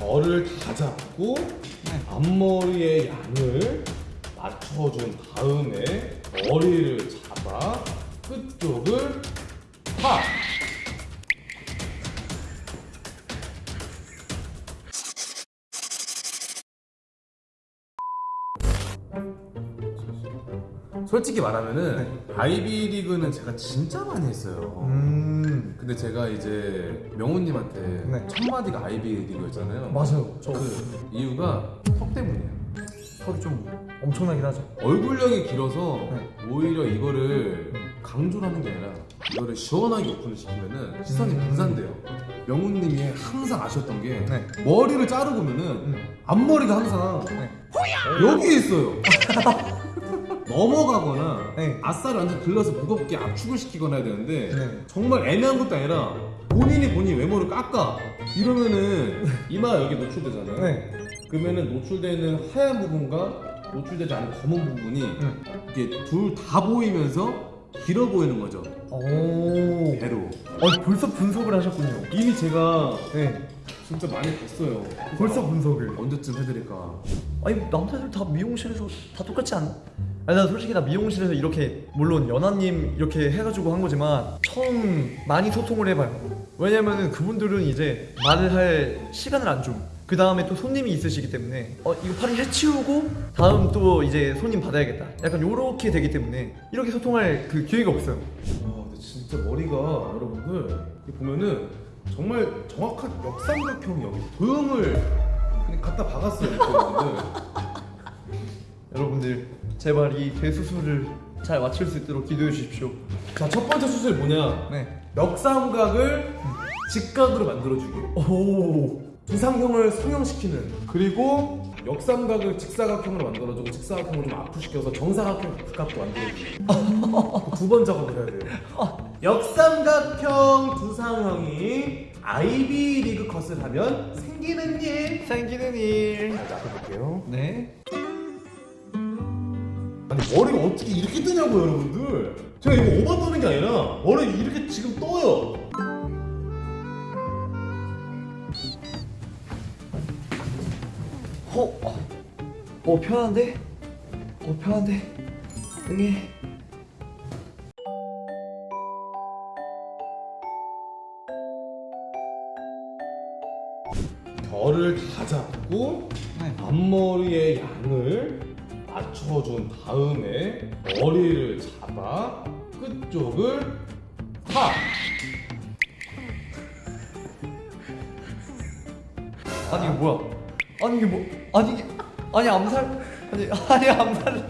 결을 다 잡고 앞머리의 양을 맞춰준 다음에 머리를 잡아 끝쪽을 파. 솔직히 말하면은 아이비리그는 제가 진짜 많이 했어요. 음 근데 제가 이제 명훈님한테 네. 첫 마디가 아이비리그였잖아요. 맞아요 저 그 이유가 턱 때문이에요. 턱이 좀 엄청나긴 하죠 얼굴형이 길어서 네. 오히려 이거를 강조를 하는 게 아니라 이거를 시원하게 오픈을 시키면은 시선이 음. 분산돼요. 명훈님이 항상 아쉬웠던 게 네. 머리를 자르고 보면은 음. 앞머리가 항상 네. 여기에 있어요. 넘어가거나 네. 아싸를 완전 들러서 무겁게 압축을 시키거나 해야 되는데 네. 정말 애매한 것도 아니라 본인이 본인 외모를 깎아 이러면은 이마 여기 노출되잖아요. 네. 그러면은 노출되는 하얀 부분과 노출되지 않은 검은 부분이 음. 이게 둘 다 보이면서 길어 보이는 거죠. 오 배로. 어, 벌써 분석을 하셨군요 이미 제가 네 진짜 많이 봤어요. 벌써 분석을 언제쯤 해드릴까? 아니 남자들 다 미용실에서 다 똑같지 않? 아니 나 솔직히 나 미용실에서 이렇게 물론 연하님 이렇게 해가지고 한 거지만 처음 많이 소통을 해봐요 왜냐면은 그분들은 이제 말을 할 시간을 안 줘. 그 다음에 또 손님이 있으시기 때문에 어 이거 팔을 해치우고 다음 또 이제 손님 받아야겠다. 약간 요렇게 되기 때문에 이렇게 소통할 그 기회가 없어요. 와, 근데 진짜 머리가 여러분들 보면은 정말 정확한 역삼각형이 여기 도형을 그냥 갖다 박았어요. 여러분들 제발 이 대수술을 잘 맞출 수 있도록 기도해 주십시오. 자, 첫 번째 수술 뭐냐? 네. 역삼각을 직각으로 만들어주기. 오. 두상형을 성형시키는. 그리고 역삼각을 직사각형으로 만들어주고 직사각형을 좀 아프시켜서 정사각형 각도 만들어주기. 두번 작업을 해야 돼요. 역삼각형 두상형이 아이비 리그 컷을 하면 생기는 일. 생기는 일. 자, 볼게요. 네. 아니 머리가 어떻게 이렇게 뜨냐고 여러분들. 제가 이거 오버 떠는 게 아니라 머리 이렇게 지금 떠요. 어, 어, 어 편한데? 어 편한데? 응애. 결을 다 잡고 네. 앞머리의 양을 맞춰준 다음에 머리를 잡아 끝쪽을 파. 아니 이게 뭐야? 아니 이게 뭐? 아니 이게 아니 암살? 아니 아니 암살?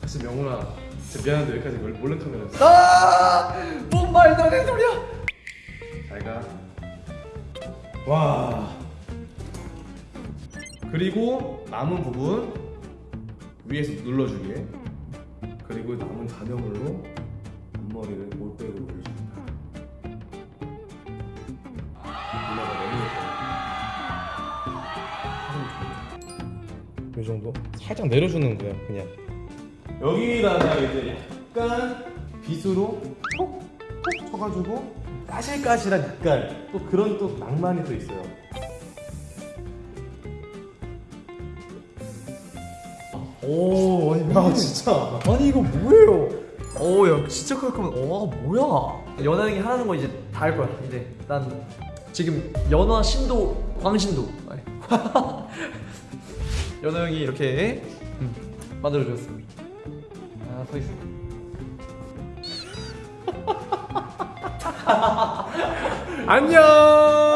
사실 명훈아, 진짜 미안한데 여기까지 몰- 몰래 카메라였어. 아! 뭔 말도 안 되는 소리야? 잘 가. 와. 그리고 남은 부분 위에서 눌러주게. 그리고 남은 잔여물로 앞머리를 몰백으로 올려줍니다. 누나가 너무 예뻐요. 이 정도? 살짝 내려주는 거야, 그냥. 여기다가 이제 약간 빗으로 톡 톡 쳐가지고 까실까실한 약간 또 그런 또 낭만이 또 있어요. 오 아니 야 진짜. 아니 이거 뭐예요? 오 야 진짜 깔끔한 와 뭐야? 연하영이 하라는 거 이제 다 할 거야 이제 난 지금 연화 신도 광신도 아니. 연하영이 이렇게 음, 만들어줬어. 아서 있어. 안녕.